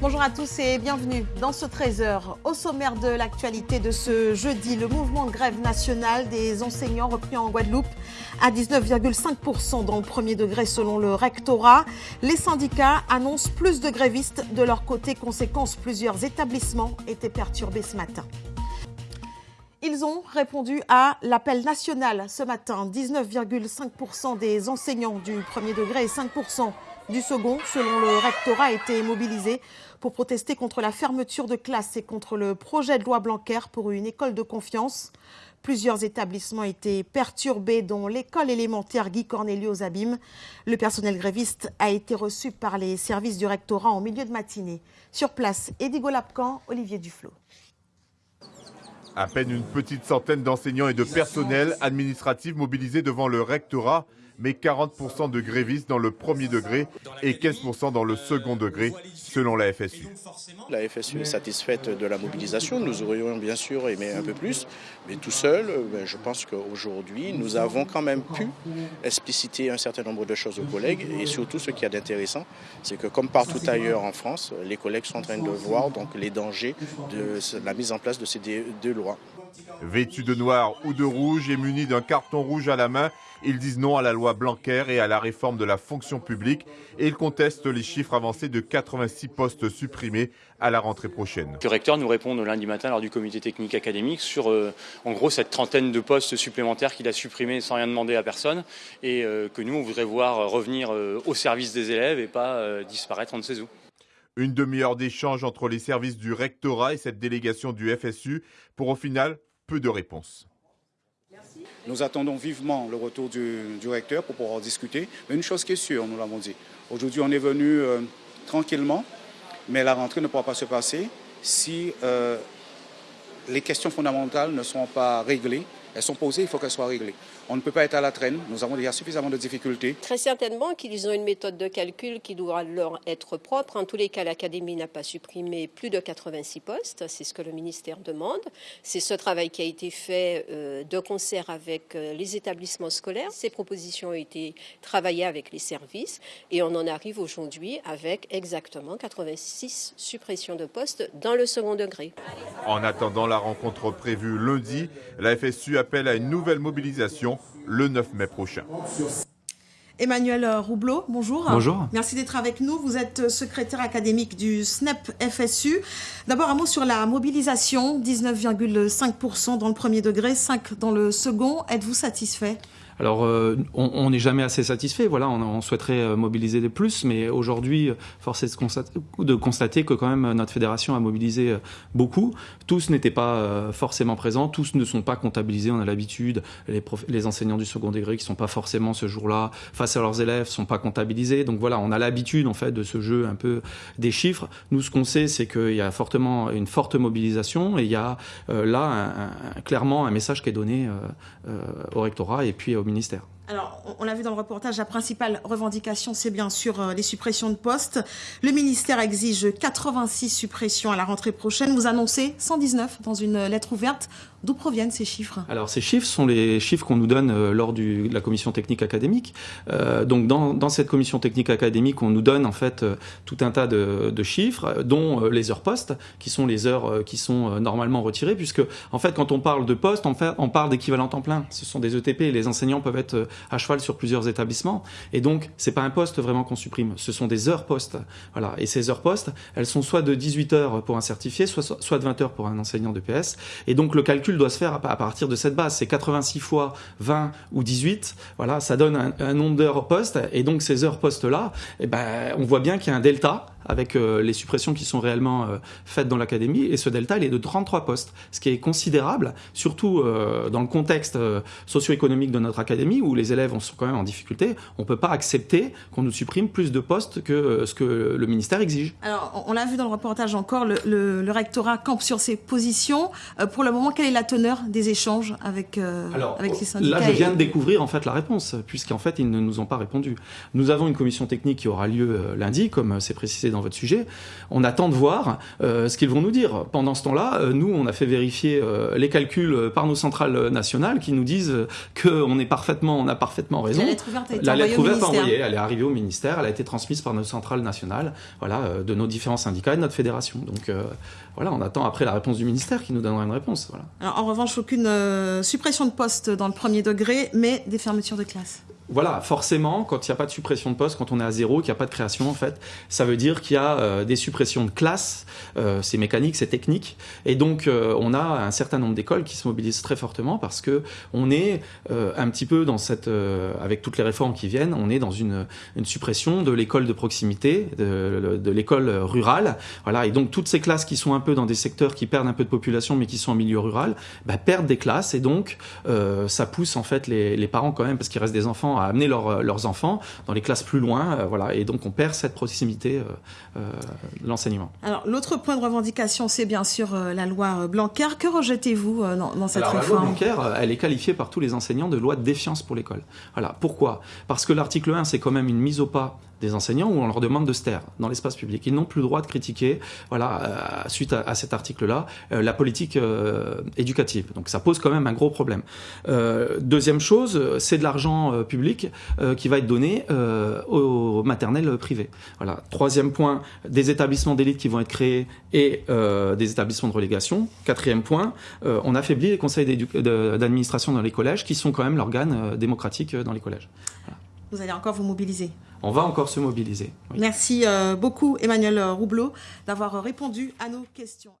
Bonjour à tous et bienvenue dans ce 13h. Au sommaire de l'actualité de ce jeudi, le mouvement de grève nationale des enseignants repris en Guadeloupe à 19,5% dans le premier degré selon le rectorat. Les syndicats annoncent plus de grévistes de leur côté. Conséquence, plusieurs établissements étaient perturbés ce matin. Ils ont répondu à l'appel national ce matin. 19,5% des enseignants du premier degré et 5% du second, selon le rectorat, étaient mobilisés pour protester contre la fermeture de classes et contre le projet de loi Blanquer pour une école de confiance. Plusieurs établissements étaient perturbés, dont l'école élémentaire Guy Cornelius Abîme. Le personnel gréviste a été reçu par les services du rectorat en milieu de matinée. Sur place, Eddie Golapcan, Olivier Duflo. À peine une petite centaine d'enseignants et de personnel administratif mobilisés devant le rectorat mais 40% de grévistes dans le premier degré et 15% dans le second degré, selon la FSU. La FSU est satisfaite de la mobilisation. Nous aurions bien sûr aimé un peu plus, mais tout seul, ben, je pense qu'aujourd'hui, nous avons quand même pu expliciter un certain nombre de choses aux collègues. Et surtout, ce qui est intéressant, c'est que comme partout ailleurs en France, les collègues sont en train de voir donc, les dangers de la mise en place de ces deux lois. Vêtus de noir ou de rouge et munis d'un carton rouge à la main, ils disent non à la loi Blanquer et à la réforme de la fonction publique et ils contestent les chiffres avancés de 86 postes supprimés à la rentrée prochaine. Le recteur nous répond lundi matin lors du comité technique académique sur euh, en gros cette trentaine de postes supplémentaires qu'il a supprimés sans rien demander à personne et euh, que nous on voudrait voir revenir euh, au service des élèves et pas disparaître en ne sait où. Une demi-heure d'échange entre les services du rectorat et cette délégation du FSU pour au final peu de réponses. Nous attendons vivement le retour du, recteur pour pouvoir discuter. Mais une chose qui est sûre, nous l'avons dit, aujourd'hui on est venu euh, tranquillement, mais la rentrée ne pourra pas se passer si euh, les questions fondamentales ne sont pas réglées. Elles sont posées, il faut qu'elles soient réglées. On ne peut pas être à la traîne. Nous avons déjà suffisamment de difficultés. Très certainement qu'ils ont une méthode de calcul qui doit leur être propre. En tous les cas, l'Académie n'a pas supprimé plus de 86 postes. C'est ce que le ministère demande. C'est ce travail qui a été fait euh, de concert avec euh, les établissements scolaires. Ces propositions ont été travaillées avec les services et on en arrive aujourd'hui avec exactement 86 suppressions de postes dans le second degré. En attendant la rencontre prévue lundi, la FSU appelle à une nouvelle mobilisation le 9 mai prochain. Emmanuel Roublot, bonjour. Bonjour. Merci d'être avec nous. Vous êtes secrétaire académique du SNEP FSU. D'abord, un mot sur la mobilisation 19,5% dans le premier degré, 5% dans le second. Êtes-vous satisfait? Alors, euh, on n'est jamais assez satisfait. Voilà, on, souhaiterait euh, mobiliser des plus, mais aujourd'hui, force est de constater, que quand même notre fédération a mobilisé euh, beaucoup. Tous n'étaient pas forcément présents, tous ne sont pas comptabilisés. On a l'habitude, les, enseignants du second degré qui sont pas forcément ce jour-là face à leurs élèves sont pas comptabilisés. Donc voilà, on a l'habitude en fait de ce jeu un peu des chiffres. Nous, ce qu'on sait, c'est qu'il y a fortement une forte mobilisation et il y a là clairement un message qui est donné au rectorat et puis au ministère. Alors, on l'a vu dans le reportage, la principale revendication, c'est bien sûr euh, les suppressions de postes. Le ministère exige 86 suppressions à la rentrée prochaine. Vous annoncez 119 dans une lettre ouverte. D'où proviennent ces chiffres? Alors ces chiffres sont les chiffres qu'on nous donne euh, lors de la commission technique académique. Euh, donc dans, cette commission technique académique, on nous donne en fait euh, tout un tas de, chiffres, dont les heures postes, qui sont les heures qui sont normalement retirées, puisque en fait quand on parle de postes, on, on parle d'équivalent temps plein. Ce sont des ETP. Les enseignants peuvent être à cheval sur plusieurs établissements, et donc c'est pas un poste vraiment qu'on supprime. Ce sont des heures postes. Voilà. Et ces heures postes, elles sont soit de 18 heures pour un certifié, soit, soit de 20 heures pour un enseignant de PS. Et donc le calcul doit se faire à partir de cette base. C'est 86 fois 20 ou 18. Voilà, ça donne un, nombre d'heures poste. Et donc ces heures postes là, eh ben, on voit bien qu'il y a un delta avec euh, les suppressions qui sont réellement euh, faites dans l'académie. Et ce delta, il est de 33 postes, ce qui est considérable, surtout euh, dans le contexte socio-économique de notre académie, où les élèves sont quand même en difficulté. On ne peut pas accepter qu'on nous supprime plus de postes que ce que le ministère exige. Alors, on l'a vu dans le reportage encore, le, le, rectorat campe sur ses positions. pour le moment, quelle est la teneur des échanges avec, avec les syndicats Là, je viens de découvrir en fait la réponse, puisqu'en fait, ils ne nous ont pas répondu. Nous avons une commission technique qui aura lieu lundi, comme c'est précisé dans votre sujet. On attend de voir ce qu'ils vont nous dire. Pendant ce temps-là, nous, on a fait vérifier les calculs par nos centrales nationales qui nous disent qu'on est parfaitement, on a parfaitement raison. La lettre ouverte a été envoyée au ministère. elle est arrivée au ministère, elle a été transmise par nos centrales nationales, voilà, de nos différents syndicats et de notre fédération. Donc voilà, on attend après la réponse du ministère qui nous donnera une réponse. Voilà. Alors, en revanche, aucune suppression de poste dans le premier degré, mais des fermetures de classe voilà, forcément, quand il n'y a pas de suppression de poste, quand on est à zéro, qu'il n'y a pas de création, en fait, ça veut dire qu'il y a euh, des suppressions de classes. Euh, c'est mécanique, c'est technique, et donc euh, on a un certain nombre d'écoles qui se mobilisent très fortement parce que on est un petit peu dans cette, avec toutes les réformes qui viennent, on est dans une, une suppression de l'école de proximité, de, l'école rurale, voilà, et donc toutes ces classes qui sont un peu dans des secteurs qui perdent un peu de population, mais qui sont en milieu rural, bah, perdent des classes, et donc ça pousse en fait les, les parents quand même, parce qu'il reste des enfants à amener euh, leurs enfants dans les classes plus loin, euh, voilà, et donc on perd cette proximité euh, de l'enseignement. Alors l'autre point de revendication, c'est bien sûr la loi Blanquer. Que rejetez-vous dans, cette réforme La loi Blanquer, elle est qualifiée par tous les enseignants de loi de défiance pour l'école. Voilà. Pourquoi? Parce que l'article 1, c'est quand même une mise au pas des enseignants où on leur demande de se taire dans l'espace public. Ils n'ont plus le droit de critiquer, voilà, euh, suite à, cet article-là, euh, la politique euh, éducative. Donc ça pose quand même un gros problème. deuxième chose, c'est de l'argent public qui va être donné aux maternelles privées. Voilà. Troisième point, des établissements d'élite qui vont être créés et des établissements de relégation. Quatrième point, on affaiblit les conseils d'administration dans les collèges qui sont quand même l'organe démocratique dans les collèges. Vous allez encore vous mobiliser on va encore se mobiliser. Merci euh, beaucoup Emmanuel Roublot d'avoir répondu à nos questions.